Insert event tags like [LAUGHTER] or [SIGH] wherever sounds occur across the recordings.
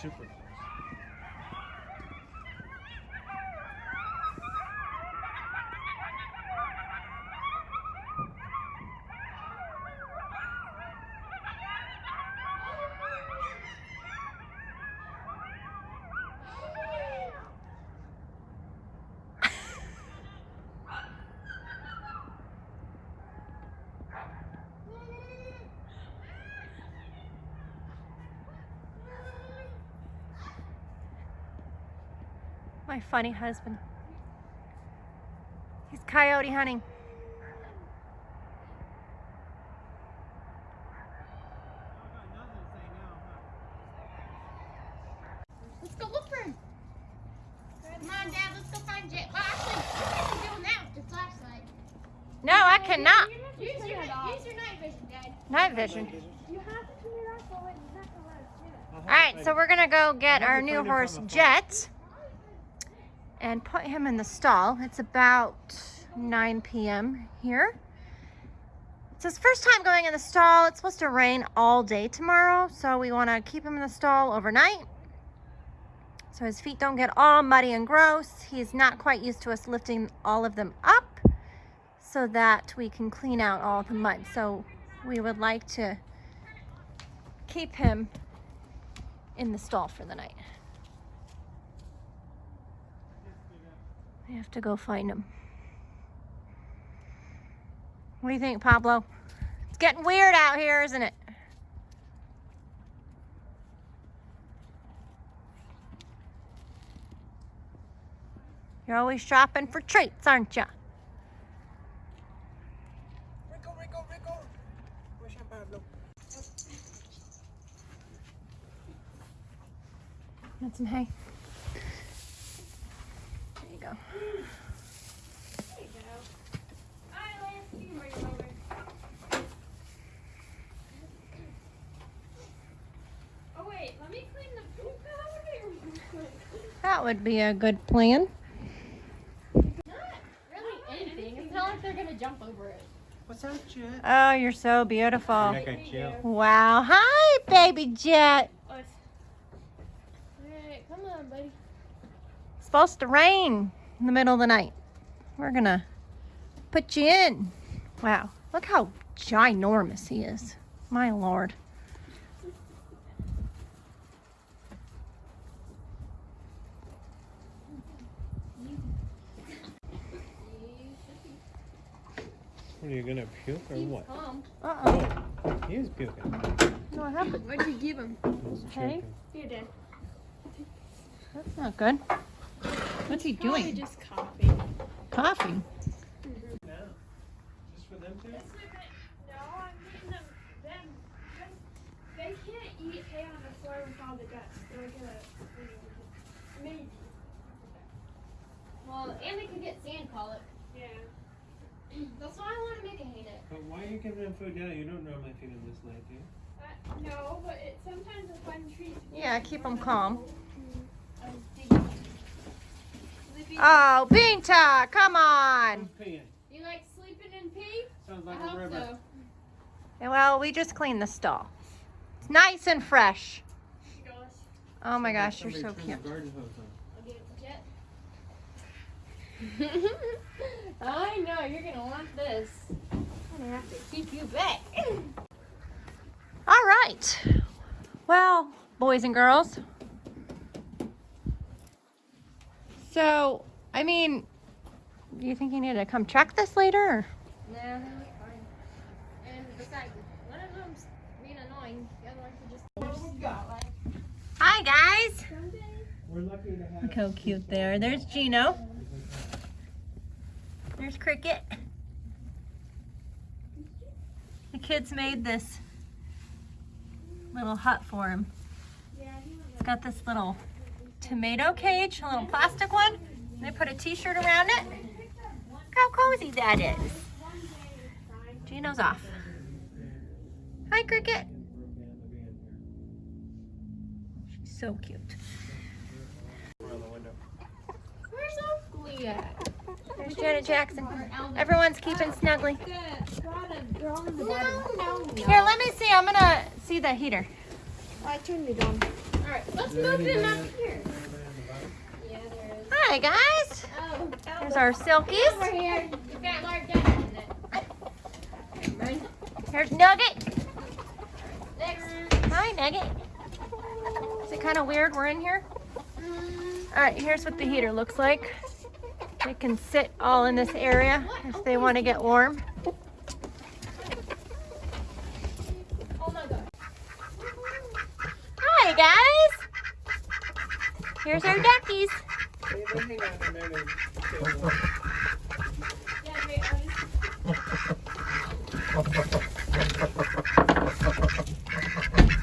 super My funny husband. He's coyote hunting. Let's go look for him. Come on, Dad. Let's go find Jet. Well, actually, you can do that with the flashlight. No, I cannot. Use your, use your night vision, Dad. Night vision. You have to turn it off while it's not to let us do it. All right, so we're gonna go get our new horse Jet and put him in the stall. It's about 9 p.m. here. It's his first time going in the stall. It's supposed to rain all day tomorrow, so we want to keep him in the stall overnight so his feet don't get all muddy and gross. He's not quite used to us lifting all of them up so that we can clean out all the mud. So we would like to keep him in the stall for the night. I have to go find him. What do you think, Pablo? It's getting weird out here, isn't it? You're always shopping for treats, aren't you? Rico, Rico, Rico. Where's Pablo? Got some hay. There you go. Oh wait, let me clean the poop out real quick. That would be a good plan. Not really anything. It's not like they're gonna jump over it. What's up, Jet? Oh, you're so beautiful. Like. Wow. Hi, baby Jet. Alright, come on, buddy. It's supposed to rain in the middle of the night. We're gonna put you in. Wow. Look how ginormous he is. My lord. What are you gonna puke or what? Calm. Uh-uh. Oh, he is puking. What happened? What'd you give him? He's Hey. choking. Here, Dad. That's not good. What's he Probably doing? just coughing. Coughing. No, just for them two? No, I'm getting them. Them. They can't eat hay on the floor with all the dust. They're gonna. Maybe. Well, and they could get sand colic. Yeah. That's why I want to make a hay net. But why are you giving them food now? You don't normally feed them this late, do you? Uh, no, but it sometimes a fun treat. Yeah, keep them I'm calm. old. Mm, I was digging. Sleeping- Oh, Binta, come on. Who's? You like sleeping in pee? Sounds like a river. so. Well, we just cleaned the stall. It's nice and fresh. Gosh, Oh my gosh, you're so cute. the garden hose on. I'll give it. [LAUGHS] I know you're gonna want this. I'm gonna have to keep you back. All right. Well, boys and girls. So, I mean, do you think you need to come check this later? Or? Nah, they'll be fine. And besides, one of them's being annoying. The other one could just. Hi, guys. We're lucky to have. Look how cute they are. There's Gino. There's Cricket. The kids made this little hut for him. It's got this little tomato cage, a little plastic one. And they put a t-shirt around it. Look how cozy that is. Gino's off. Hi, Cricket. She's so cute. Around the window. Where's Oakley at? There's Janet Jackson. Everyone's keeping snuggly. No, no, no. Here, let me see. I'm gonna see the heater. I turned it on. Alright, let's move them up here. Yeah, there is. Hi guys. Oh, There's our silkies. over here. You've got large ducks in it. Here's Nugget. Next. Hi Nugget. Is it kind of weird we're in here? Mm-hmm. All right, here's what the heater looks like. They can sit all in this area if they want to get warm. Oh my god. Hi guys. Here's our duckies.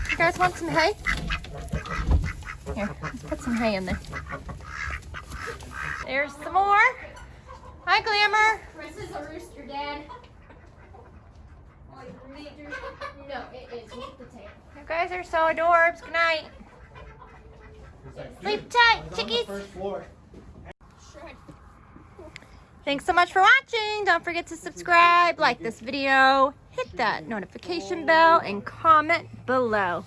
You guys want some hay? Here, let's put some hay in there. There's some more. Hi, Glamour. This is a rooster, Dad. No, it is. Look the tail. You guys are so adorbs. Good night. Sleep tight, chickies. First floor. Thanks so much for watching. Don't forget to subscribe, like this video, hit that notification bell, and comment below.